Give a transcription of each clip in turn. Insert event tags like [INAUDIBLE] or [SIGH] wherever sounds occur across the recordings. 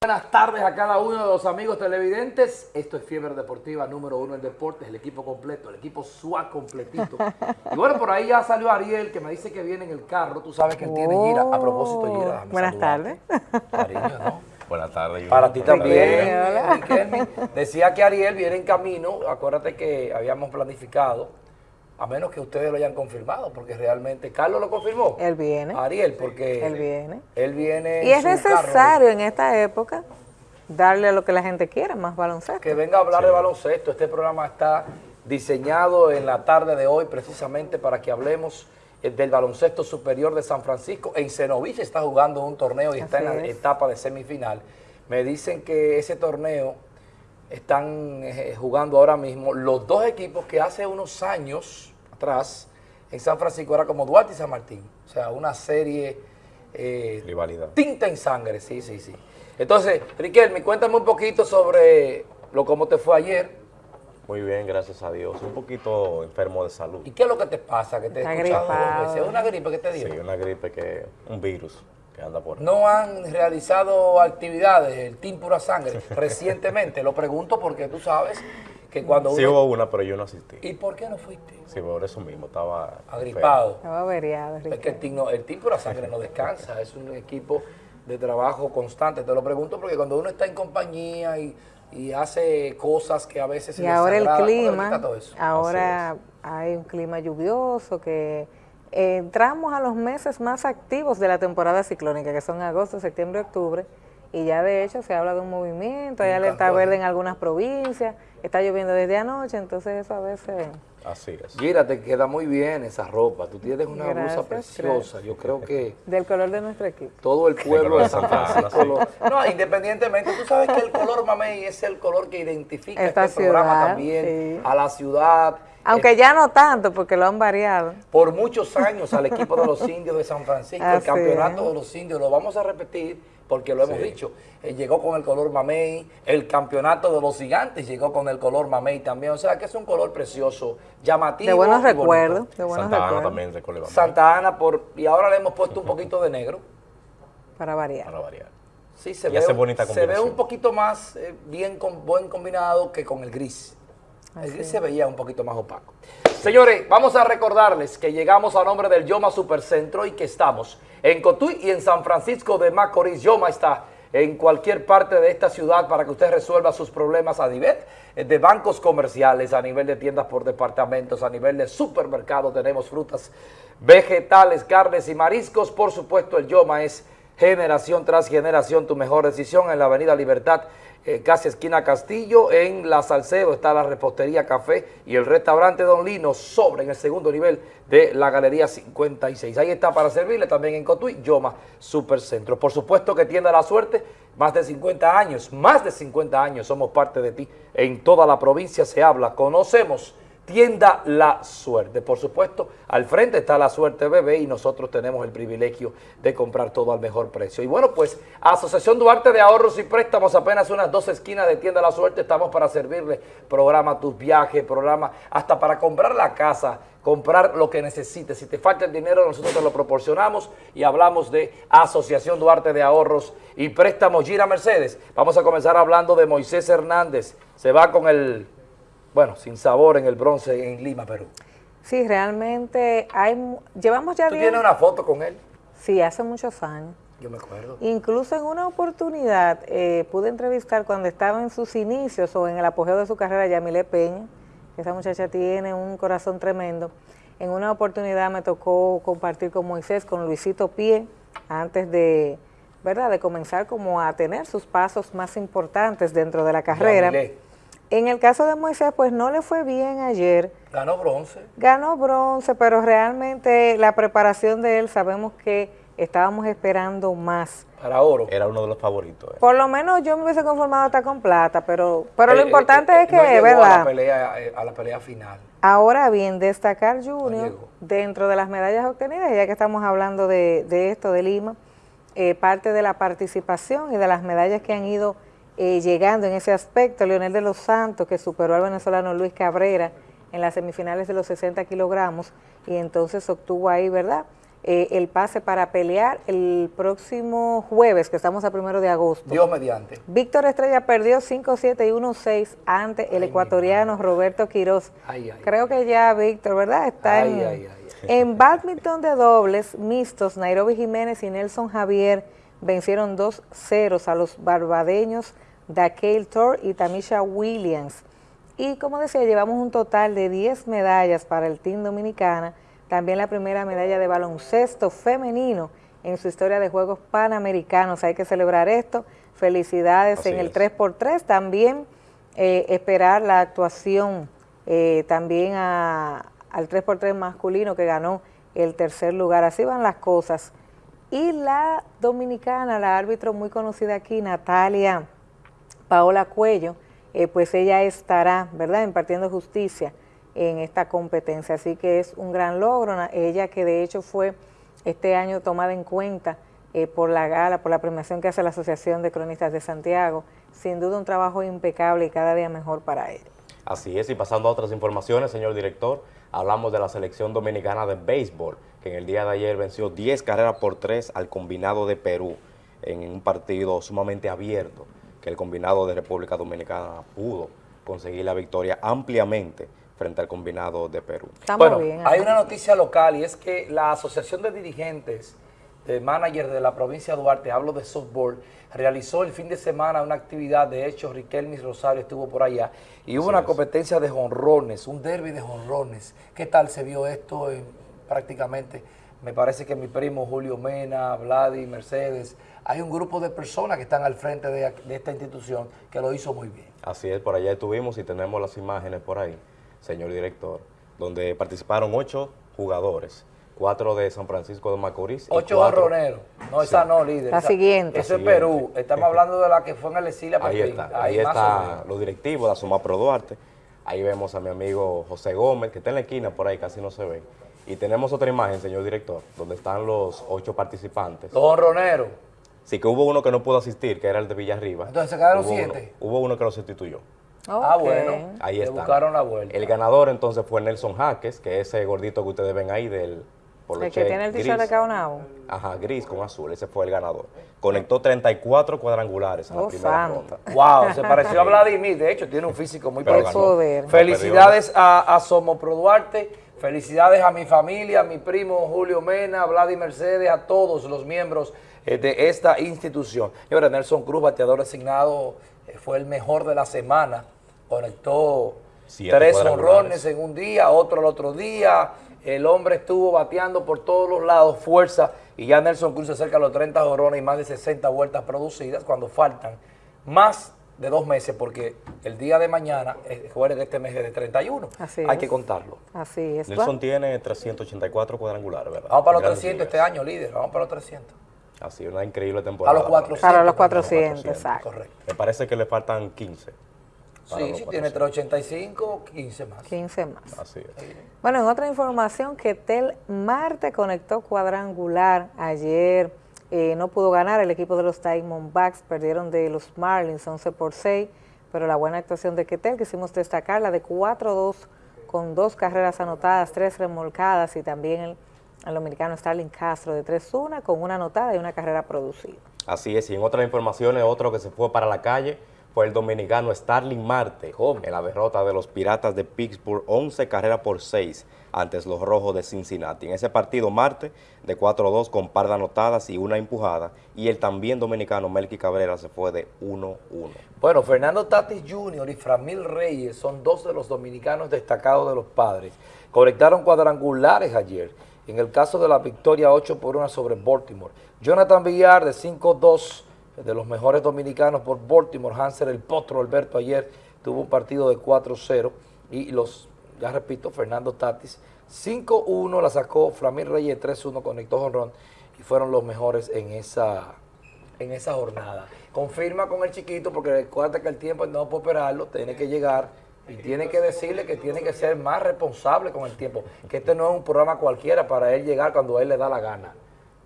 Buenas tardes a cada uno de los amigos televidentes. Esto es Fiebre Deportiva número uno en deportes, el equipo completo, el equipo SUA completito. Y bueno, por ahí ya salió Ariel, que me dice que viene en el carro. Tú sabes que él tiene gira. A propósito, gira. déjame Buenas tardes. Cariño, ¿no? Buenas tardes. Para ti también. Hola. Decía que Ariel viene en camino. Acuérdate que habíamos planificado, a menos que ustedes lo hayan confirmado, porque realmente Carlos lo confirmó. Él viene. Ariel, porque Él viene. Él viene. Y es carro. necesario en esta época darle a lo que la gente quiera, más baloncesto. que venga a hablar de baloncesto. Este programa está diseñado en la tarde de hoy precisamente para que hablemos eh, del baloncesto superior de San Francisco. En Cenoví se está jugando un torneo y está en la es. etapa de semifinal. Me dicen que ese torneo están eh, jugando ahora mismo los dos equipos que hace unos años atrás en San Francisco era como Duarte y San Martín. O sea, una serie... eh, Rivalidad. Tinta en sangre, sí, sí, sí. Entonces, Riquelme, cuéntame un poquito sobre lo cómo te fue ayer Muy bien, gracias a Dios. Un poquito enfermo de salud. y qué es lo que te pasa, que te. ¿Es una gripe que te dio? Sí, una gripe que, un virus que anda por ahí. No han realizado actividades, el Team Pura Sangre, [LAUGHS] recientemente. Lo pregunto porque tú sabes que cuando Sí uno... hubo una, pero yo no asistí. ¿Y por qué no fuiste? Sí, por eso mismo, estaba Agripado. Estaba averiado, Es que el Ricardo. team, no- el team Pura Sangre no descansa, es un equipo de trabajo constante. Te lo pregunto porque cuando uno está en compañía y, y hace cosas que a veces se Y ahora el desagrada, ¿cómo le clima, todo eso? ahora hay un clima lluvioso que entramos a los meses más activos de la temporada ciclónica, que son agosto, septiembre, octubre, y ya de hecho se habla de un movimiento, hay Un alerta cantón. verde en algunas provincias, está lloviendo desde anoche, entonces eso a veces... Así es. Gira, te queda muy bien esa ropa. Tú tienes una blusa Gracias, preciosa. Yo creo que Del color de nuestro equipo. todo el pueblo de San [LAUGHS] Santa Ana, Francisco lo... No, independientemente, tú sabes que el color mamey es el color que identifica Esta este programa también sí. a la ciudad. Aunque ya no tanto, porque lo han variado. por muchos años al equipo de los indios de San Francisco, el campeonato es. de los indios, lo vamos a repetir porque lo hemos Sí. dicho, eh, llegó con el color mamey, el campeonato de los gigantes llegó con el color mamey también, o sea que es un color precioso, llamativo. De buenos recuerdos, de buenos Santa Ana también recuerda Santa Ana, por, y ahora le hemos puesto un poquito de negro. Para variar. para variar. Sí, se Y ve, hace bonita se ve un poquito más eh, bien con, buen combinado que con el gris. El gris es. se veía un poquito más opaco. Señores, vamos a recordarles que llegamos a nombre del Yoma Supercentro y que estamos en Cotuí y en San Francisco de Macorís. Yoma está en cualquier parte de esta ciudad para que usted resuelva sus problemas a nivel eh, de bancos comerciales, a nivel de tiendas por departamentos, a nivel de supermercados. Tenemos frutas, vegetales, carnes y mariscos. Por supuesto, el Yoma es generación tras generación tu mejor decisión en la Avenida Libertad, eh, casi esquina Castillo, en La Salcedo está la repostería Café y el restaurante Don Lino sobre en el segundo nivel de la Galería 56. Ahí está para servirle también en Cotuí, Yoma Supercentro. Por supuesto que tienda la suerte, más de 50 años, más de 50 años somos parte de ti. En toda la provincia se habla, conocemos Tienda La Suerte. Por supuesto, al frente está La Suerte Bebé y nosotros tenemos el privilegio de comprar todo al mejor precio. Y bueno, pues Asociación Duarte de Ahorros y Préstamos, apenas unas dos esquinas de Tienda La Suerte, estamos para servirle. Programa tus viajes, programa hasta para comprar la casa, comprar lo que necesites. Si te falta el dinero, nosotros te lo proporcionamos y hablamos de Asociación Duarte de Ahorros y Préstamos Gira Mercedes. Vamos a comenzar hablando de Moisés Hernández. Se va con el bueno, sin sabor en el bronce en Lima, Perú. Sí, realmente hay, llevamos ya ¿Tú tienes una foto con él? Sí, hace muchos años. Yo me acuerdo. Incluso en una oportunidad eh, pude entrevistar cuando estaba en sus inicios o en el apogeo de su carrera Yamile Peña, que esa muchacha tiene un corazón tremendo. En una oportunidad me tocó compartir con Moisés, con Luisito Pie, antes de, ¿verdad? de comenzar como a tener sus pasos más importantes dentro de la carrera. Yamilé. En el caso de Moisés, pues no le fue bien ayer. Ganó bronce. Ganó bronce, pero realmente la preparación de él sabemos que estábamos esperando más. Para oro. Era uno de los favoritos. eh. Por lo menos yo me hubiese conformado hasta con plata, pero, pero Eh, lo eh, importante eh, es que, no llegó A la, ¿verdad? pelea, a la pelea final. Ahora bien, destacar Junior dentro de las medallas obtenidas, ya que estamos hablando de, de esto, de Lima, eh, parte de la participación y de las medallas que han ido eh, llegando en ese aspecto, Leonel de los Santos, que superó al venezolano Luis Cabrera en las semifinales de los 60 kilogramos, y entonces obtuvo ahí, ¿verdad?, eh, el pase para pelear el próximo jueves, que estamos a primero de agosto. Dios mediante. Víctor Estrella perdió 5-7 y 1-6 ante el ecuatoriano Roberto Quiroz. Creo que ya Víctor, ¿verdad? Está en, en badminton de dobles mixtos, Nairobi Jiménez y Nelson Javier vencieron 2-0 a los barbadeños Daquel Thor y Tamisha Williams. Y como decía, llevamos un total de 10 medallas para el Team Dominicana, también la primera medalla de baloncesto femenino en su historia de Juegos Panamericanos. Hay que celebrar esto. Felicidades en el 3x3. También eh, esperar la actuación eh, también al 3x3 masculino que ganó el tercer lugar. Así van las cosas. Y la dominicana, la árbitro muy conocida aquí, Natalia Paola Cuello, eh, pues ella estará, ¿verdad?, impartiendo justicia en esta competencia. Así que es un gran logro. Ella que de hecho fue este año tomada en cuenta eh, por la gala, por la premiación que hace la Asociación de Cronistas de Santiago. Sin duda un trabajo impecable y cada día mejor para él. Así es, y pasando a otras informaciones, señor director, hablamos de la selección dominicana de béisbol, que en el día de ayer venció 10 carreras por 3 al combinado de Perú en un partido sumamente abierto, que el combinado de República Dominicana pudo conseguir la victoria ampliamente frente al combinado de Perú. bueno, hay una noticia local y es que la Asociación de Dirigentes de Manager de la provincia de Duarte, hablo de softball, realizó el fin de semana una actividad, de hecho Riquelme Rosario estuvo por allá, y hubo una competencia de jonrones, un derby de jonrones. ¿Qué tal se vio esto prácticamente? Me parece que mi primo Julio Mena, Vladi, Mercedes, hay un grupo de personas que están al frente de, de esta institución que lo hizo muy bien. Así es, por allá estuvimos y tenemos las imágenes por ahí señor director, donde participaron ocho jugadores, cuatro de San Francisco de Macorís. Ocho barroneros. No, esa no, líder. La siguiente. Eso es Perú. Estamos hablando de la que fue en el exilio. Ahí está, ahí, está los directivos de Asuma Pro Duarte. Ahí vemos a mi amigo José Gómez, que está en la esquina por ahí, casi no se ve. Y tenemos otra imagen, señor director, donde están los ocho participantes. Los honroneros. Sí, que hubo uno que no pudo asistir, que era el de Villarriba. Entonces se quedaron siete. hubo uno que lo sustituyó. Ah, bueno. Ahí está. buscaron la vuelta. El ganador entonces fue Nelson Jaques, que es ese gordito que ustedes ven ahí del el que tiene el t-shirt de Caonabo. Ajá, gris con azul, ese fue el ganador. Conectó 34 cuadrangulares en la oh, primera ronda. Wow, se pareció a [LAUGHS] Vladimir, de hecho tiene un físico muy parecido. Felicidades a, a Somo Pro Duarte, felicidades a mi familia, a mi primo Julio Mena, a Vladimir Mercedes, a todos los miembros eh, de esta institución. Señora, Nelson Cruz, bateador asignado, eh, fue el mejor de la semana conectó tres honrones en un día, otro el otro día. El hombre estuvo bateando por todos los lados, fuerza, y ya Nelson Cruz se acerca a los 30 honrones y más de 60 vueltas producidas cuando faltan más de dos meses, porque el día de mañana, jueves de este mes es de 31. Así Hay que contarlo. Así es. Nelson tiene 384 cuadrangulares, ¿verdad? Vamos para los 300 este año, líder. Vamos para los 300. Así, una increíble temporada. A los 400. Para los 400, exacto. Correcto. Me parece que le faltan 15. Sí, sí, tiene 385, 15 más. 15 más. Así es. Bueno, en otra información, que Tel Marte conectó cuadrangular ayer. Eh, no pudo ganar el equipo de los Diamondbacks, perdieron de los Marlins 11 por 6, pero la buena actuación de Ketel, quisimos destacarla de 4-2 con dos carreras anotadas, tres remolcadas y también el, dominicano Starling Castro de 3-1 con una anotada y una carrera producida. Así es, y en otras informaciones, otro que se fue para la calle fue el dominicano Starling Marte en la derrota de los Piratas de Pittsburgh 11 carreras por 6 ante los Rojos de Cincinnati. En ese partido Marte de 4-2 con par de anotadas y una empujada y el también dominicano Melky Cabrera se fue de 1-1. Bueno, Fernando Tatis Jr. y Framil Reyes son dos de los dominicanos destacados de los padres. Conectaron cuadrangulares ayer. En el caso de la victoria 8 por 1 sobre Baltimore. Jonathan Villar de 5-2 de los mejores dominicanos por Baltimore, Hanser el Potro Alberto ayer tuvo un partido de 4-0 y los, ya repito, Fernando Tatis 5-1 la sacó, Flamir Reyes 3-1 conectó Jonrón y fueron los mejores en esa, en esa jornada. Confirma con el chiquito porque recuerda que el tiempo no puede operarlo, tiene que llegar y tiene que decirle que tiene que ser más responsable con el tiempo, que este no es un programa cualquiera para él llegar cuando a él le da la gana.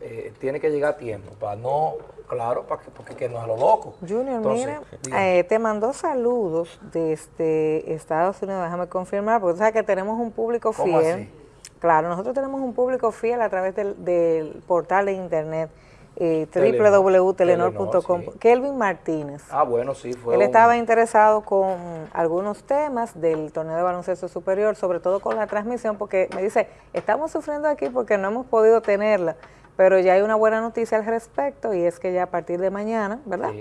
Eh, tiene que llegar a tiempo para no Claro, para que, porque que no es lo loco. Junior, mira, eh, te mandó saludos desde Estados Unidos, déjame confirmar, porque tú sabes que tenemos un público fiel. Claro, nosotros tenemos un público fiel a través del, del portal de internet eh, www.telenor.com. Kelvin Martínez. Ah, bueno, sí, fue. Él estaba interesado con algunos temas del torneo de baloncesto superior, sobre todo con la transmisión, porque me dice, estamos sufriendo aquí porque no hemos podido tenerla, pero ya hay una buena noticia al respecto y es que ya a partir de mañana, ¿verdad?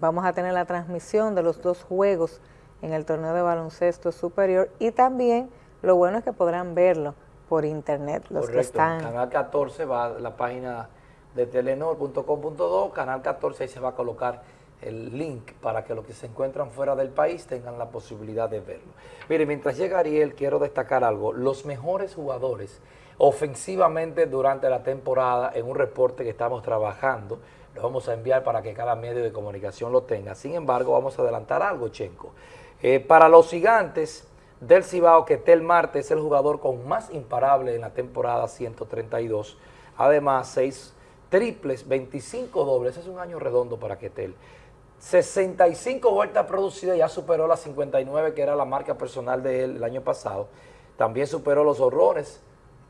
Vamos a tener la transmisión de los dos juegos en el torneo de baloncesto superior y también lo bueno es que podrán verlo por internet los que están. Canal 14 va a la página de telenor.com.do, canal 14, ahí se va a colocar el link para que los que se encuentran fuera del país tengan la posibilidad de verlo. Mire, mientras llega Ariel, quiero destacar algo. Los mejores jugadores ofensivamente durante la temporada, en un reporte que estamos trabajando, lo vamos a enviar para que cada medio de comunicación lo tenga. Sin embargo, vamos a adelantar algo, Chenco. Eh, para los gigantes del Cibao, que Tel Marte es el jugador con más imparable en la temporada 132. Además, seis triples, 25 dobles, es un año redondo para Ketel. 65 vueltas producidas, ya superó las 59 que era la marca personal de él el año pasado. También superó los horrores,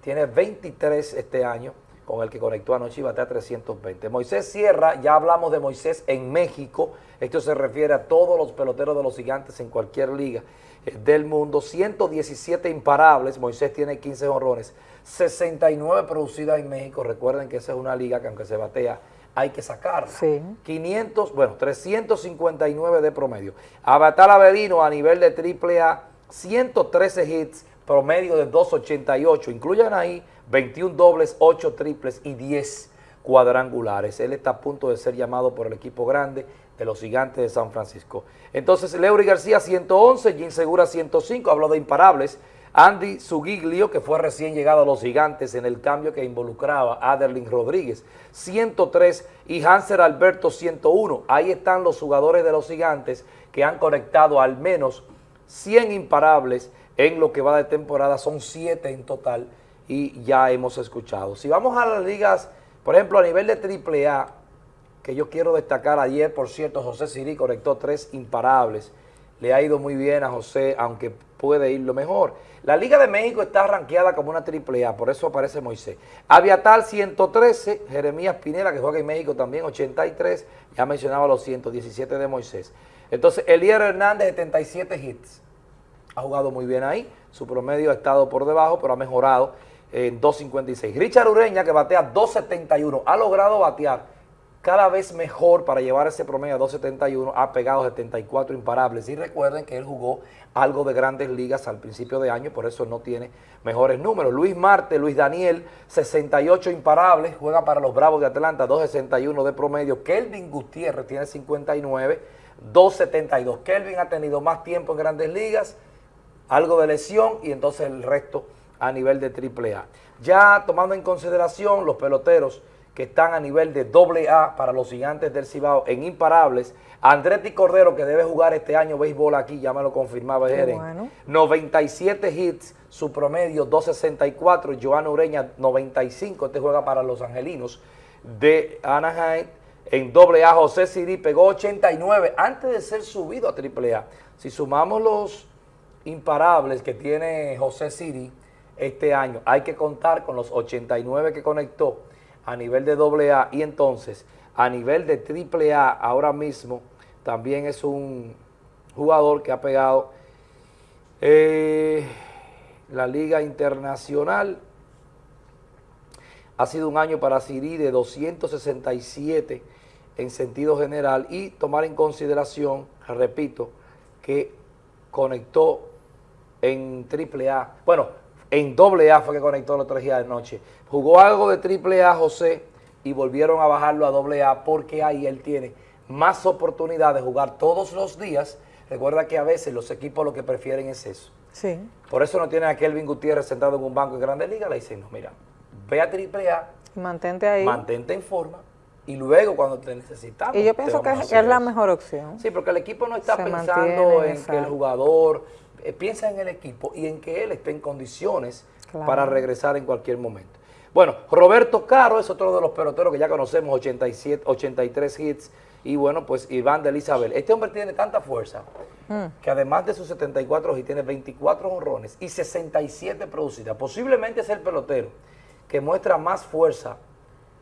tiene 23 este año, con el que conectó anoche y batea 320. Moisés Sierra, ya hablamos de Moisés en México, esto se refiere a todos los peloteros de los gigantes en cualquier liga eh, del mundo, 117 imparables, Moisés tiene 15 honrones, 69 producidas en México, recuerden que esa es una liga que aunque se batea, hay que sacarla. Sí. 500, bueno, 359 de promedio. Abatal Avelino a nivel de triple A, 113 hits, promedio de 2.88, incluyan ahí 21 dobles, 8 triples y 10 cuadrangulares. Él está a punto de ser llamado por el equipo grande de los gigantes de San Francisco. Entonces, Leury García 111, Jim Segura 105, habló de imparables. Andy Sugiglio, que fue recién llegado a los gigantes en el cambio que involucraba a Aderlin Rodríguez, 103 y Hanser Alberto 101. Ahí están los jugadores de los gigantes que han conectado al menos 100 imparables en lo que va de temporada, son 7 en total y ya hemos escuchado. Si vamos a las ligas, por ejemplo, a nivel de AAA, que yo quiero destacar ayer, por cierto, José Siri conectó tres imparables. Le ha ido muy bien a José, aunque puede ir lo mejor. La Liga de México está ranqueada como una AAA, por eso aparece Moisés. Aviatal 113, Jeremías Pinela, que juega en México también, 83, ya mencionaba los 117 de Moisés. Entonces, Elier Hernández, 77 hits. Ha jugado muy bien ahí, su promedio ha estado por debajo, pero ha mejorado en 2.56. Richard Ureña, que batea 2.71, ha logrado batear cada vez mejor para llevar ese promedio a 2.71, ha pegado 74 imparables. Y recuerden que él jugó algo de grandes ligas al principio de año, por eso no tiene mejores números. Luis Marte, Luis Daniel, 68 imparables, juega para los Bravos de Atlanta, 2.61 de promedio. Kelvin Gutiérrez tiene 59, 2.72. Kelvin ha tenido más tiempo en grandes ligas, algo de lesión y entonces el resto a nivel de AAA. Ya tomando en consideración los peloteros que están a nivel de doble A para los gigantes del Cibao en imparables, Andretti Cordero que debe jugar este año béisbol aquí, ya me lo confirmaba Jeren, 97 hits, su promedio 264, Joana Ureña 95, este juega para los angelinos de Anaheim, en doble A José Siri pegó 89 antes de ser subido a triple A. Si sumamos los imparables que tiene José Siri, este año. Hay que contar con los 89 que conectó a nivel de AA y entonces a nivel de AAA ahora mismo también es un jugador que ha pegado eh, la Liga Internacional. Ha sido un año para Siri de 267 en sentido general y tomar en consideración, repito, que conectó en AAA. Bueno, en doble A fue que conectó los tres días de noche. Jugó algo de triple A José y volvieron a bajarlo a doble A porque ahí él tiene más oportunidad de jugar todos los días. Recuerda que a veces los equipos lo que prefieren es eso. Sí. Por eso no tienen a Kelvin Gutiérrez sentado en un banco de Grande Liga. Le dicen, no, mira, ve a triple A. Mantente ahí. Mantente en forma. Y luego cuando te necesitamos. Y yo pienso que, es la mejor opción. Sí, porque el equipo no está pensando en que el jugador eh, piensa en el equipo y en que él esté en condiciones para regresar en cualquier momento. Bueno, Roberto Caro es otro de los peloteros que ya conocemos, 87, 83 hits y bueno, pues Iván de Elizabeth. Este hombre tiene tanta fuerza que además de sus 74 y tiene 24 honrones y 67 producidas. Posiblemente es el pelotero que muestra más fuerza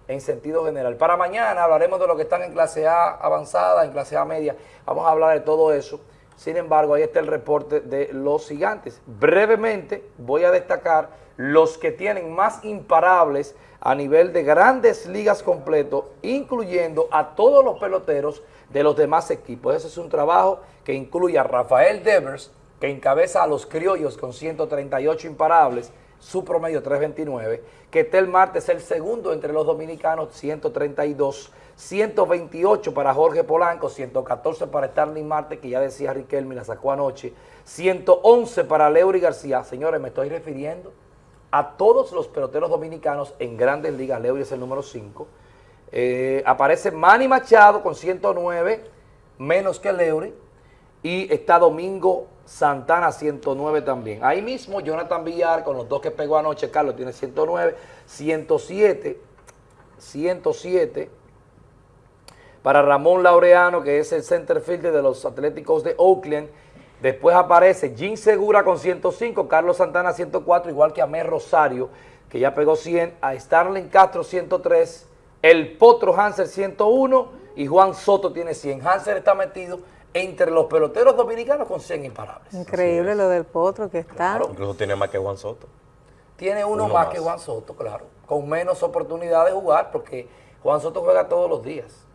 en sentido general. Para mañana hablaremos de lo que están en clase A avanzada, en clase A media. Vamos a hablar de todo eso. Sin embargo, ahí está el reporte de los gigantes. Brevemente voy a destacar los que tienen más imparables a nivel de grandes ligas completo, incluyendo a todos los peloteros de los demás equipos. Ese es un trabajo que incluye a Rafael Devers, que encabeza a los criollos con 138 imparables, su promedio 329, que Tel Marte es el segundo entre los dominicanos, 132, 128 para Jorge Polanco, 114 para Starling Marte, que ya decía Riquelme, la sacó anoche, 111 para Leury García. Señores, me estoy refiriendo a todos los peloteros dominicanos en grandes ligas, Leury es el número 5, eh, aparece Manny Machado con 109, menos que Leury, y está Domingo Santana 109 también. Ahí mismo Jonathan Villar con los dos que pegó anoche, Carlos tiene 109, 107, 107 para Ramón Laureano, que es el center fielder de los Atléticos de Oakland. Después aparece Jim Segura con 105, Carlos Santana 104, igual que Amé Rosario, que ya pegó 100, a Starling Castro 103, el Potro Hanser 101 y Juan Soto tiene 100. Hanser está metido entre los peloteros dominicanos con 100 imparables. Increíble lo del Potro que está. Incluso tiene más que Juan Soto. Tiene uno, más, que Juan Soto, claro, con menos oportunidad de jugar porque Juan Soto juega todos los días.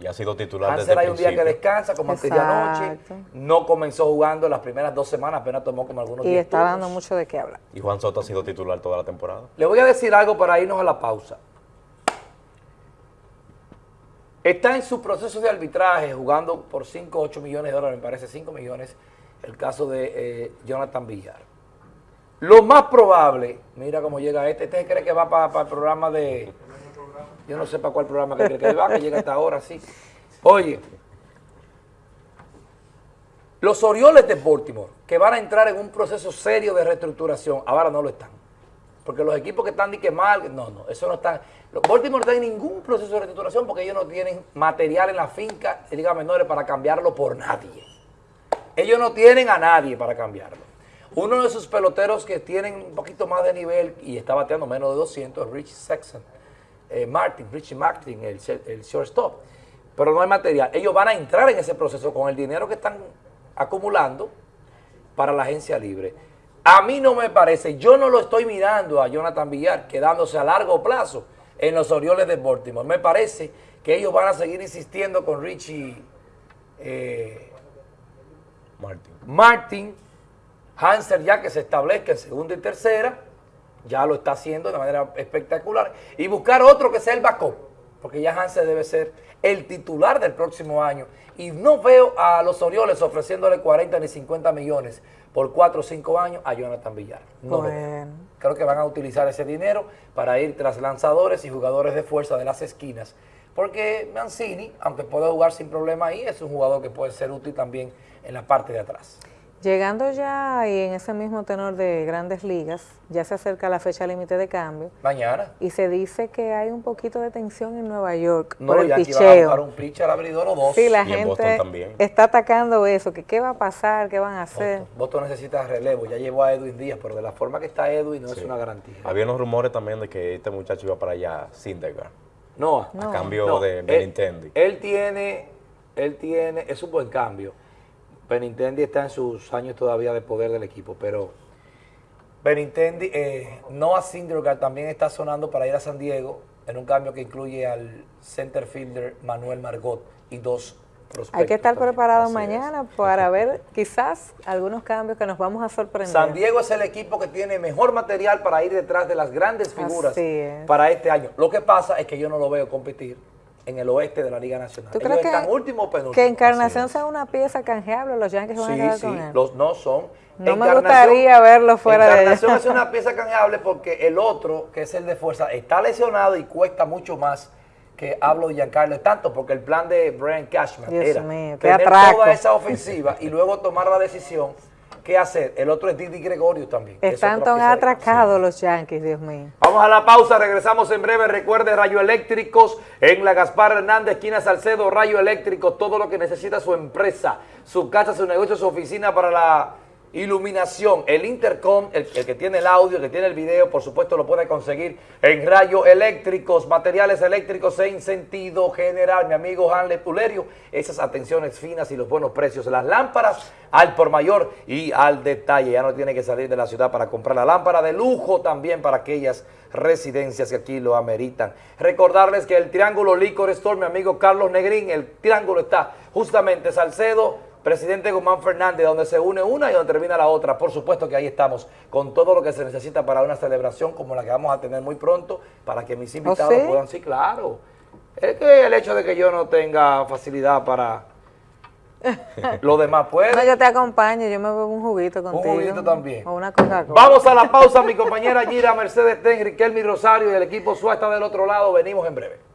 Y ha sido titular Hanser desde hay el un día que principio. descansa, como aquella noche, Exacto. no comenzó jugando las primeras dos semanas, apenas tomó como algunos Y 10 está turnos. dando mucho de qué hablar. Y Juan Soto ha sido titular toda la temporada. Le voy a decir algo para irnos a la pausa. Está en su proceso de arbitraje jugando por 5 o 8 millones de dólares, me parece 5 millones, el caso de eh, Jonathan Villar. Lo más probable, mira cómo llega este, este cree que va para el programa de, yo no sé para cuál programa que cree que va, que llega hasta ahora, sí. Oye, los Orioles de Baltimore, que van a entrar en un proceso serio de reestructuración, ahora no lo están. Porque los equipos que están ni que mal, no, no, eso no están. Los Baltimore no están en ningún proceso de reestructuración porque ellos no tienen material en la finca de ligas menores para cambiarlo por nadie. Ellos no tienen a nadie para cambiarlo. Uno de sus peloteros que tienen un poquito más de nivel y está bateando menos de 200 es Rich Sexton. Eh, Martin, Richie Martin, el, el shortstop. Pero no hay material. Ellos van a entrar en ese proceso con el dinero que están acumulando para la agencia libre. A mí no me parece, yo no lo estoy mirando a Jonathan Villar quedándose a largo plazo en los Orioles de Baltimore. Me parece que ellos van a seguir insistiendo con Richie eh. Martin, Hanser ya que se establezca en segunda y tercera, ya lo está haciendo de manera espectacular, y buscar otro que sea el backup, porque ya Hanser debe ser el titular del próximo año, y no veo a los Orioles ofreciéndole 40 ni 50 millones por 4 o 5 años a Jonathan Villar. No. Bueno. Creo que van a utilizar ese dinero para ir tras lanzadores y jugadores de fuerza de las esquinas. Porque Mancini, aunque puede jugar sin problema ahí, es un jugador que puede ser útil también en la parte de atrás. Llegando ya y en ese mismo tenor de grandes ligas, ya se acerca la fecha límite de cambio Mañana. y se dice que hay un poquito de tensión en Nueva York No, por el ya aquí van a buscar picheo. un pitcher abridor o dos. Sí, la Y en Boston gente también. está atacando eso, que qué va a pasar, qué van a hacer. Boston. Boston necesita relevo. Ya llevó a Edwin Díaz, pero de la forma que está Edwin no es una garantía. Había unos rumores también de que este muchacho iba para allá, Syndergaard, No, a cambio no, de él- Benintendi. Él, tiene, él tiene, es un buen cambio. Benintendi está en sus años todavía de poder del equipo, pero Benintendi, eh, Noah Syndergaard también está sonando para ir a San Diego en un cambio que incluye al center fielder Manuel Margot y dos prospectos. Hay que estar Así mañana para [LAUGHS] ver quizás algunos cambios que nos vamos a sorprender. San Diego es el equipo que tiene mejor material para ir detrás de las grandes figuras para este año. Lo que pasa es que yo no lo veo competir en el oeste de la Liga Nacional. ¿Tú Ellos crees están que, último o penúltimo. que Encarnación sea una pieza canjeable? Los Yankees van a Sí, quedar sí, con él. los no son. No me gustaría verlo fuera de allá. Encarnación es una pieza canjeable porque el otro, que es el de fuerza, está lesionado y cuesta mucho más que hablo de Giancarlo. Tanto porque el plan de Brian Cashman Dios era mío, tener atraco. toda esa ofensiva y luego tomar la decisión qué hacer. El otro es Didi Gregorio también. Están tan atracados los Yankees, Dios mío. Vamos a la pausa, regresamos en breve. Recuerde Rayo Eléctricos en la Gaspar Hernández, esquina Salcedo, Rayo Eléctrico, todo lo que necesita su empresa, su casa, su negocio, su oficina para la iluminación. El intercom, el, que tiene el audio, el que tiene el video, por supuesto lo puede conseguir en Rayo Eléctricos, materiales eléctricos en sentido general. Mi amigo Hanle Pulerio, esas atenciones finas y los buenos precios. Las lámparas al por mayor y al detalle. Ya no tiene que salir de la ciudad para comprar la lámpara de lujo también para aquellas residencias que aquí lo ameritan. Recordarles que el Triángulo Licor Store, mi amigo Carlos Negrín, el Triángulo está justamente Salcedo, Presidente Guzmán Fernández, donde se une una y donde termina la otra. Por supuesto que ahí estamos con todo lo que se necesita para una celebración como la que vamos a tener muy pronto, para que mis invitados sí? puedan, sí, claro. Es que el hecho de que yo no tenga facilidad para [LAUGHS] lo demás puede. No, yo te acompaño, yo me bebo un juguito contigo. juguito también. O una Coca-Cola. Vamos a la pausa, mi compañera Gira Mercedes Ten, Riquelme Rosario y el equipo SUA está del otro lado. Venimos en breve.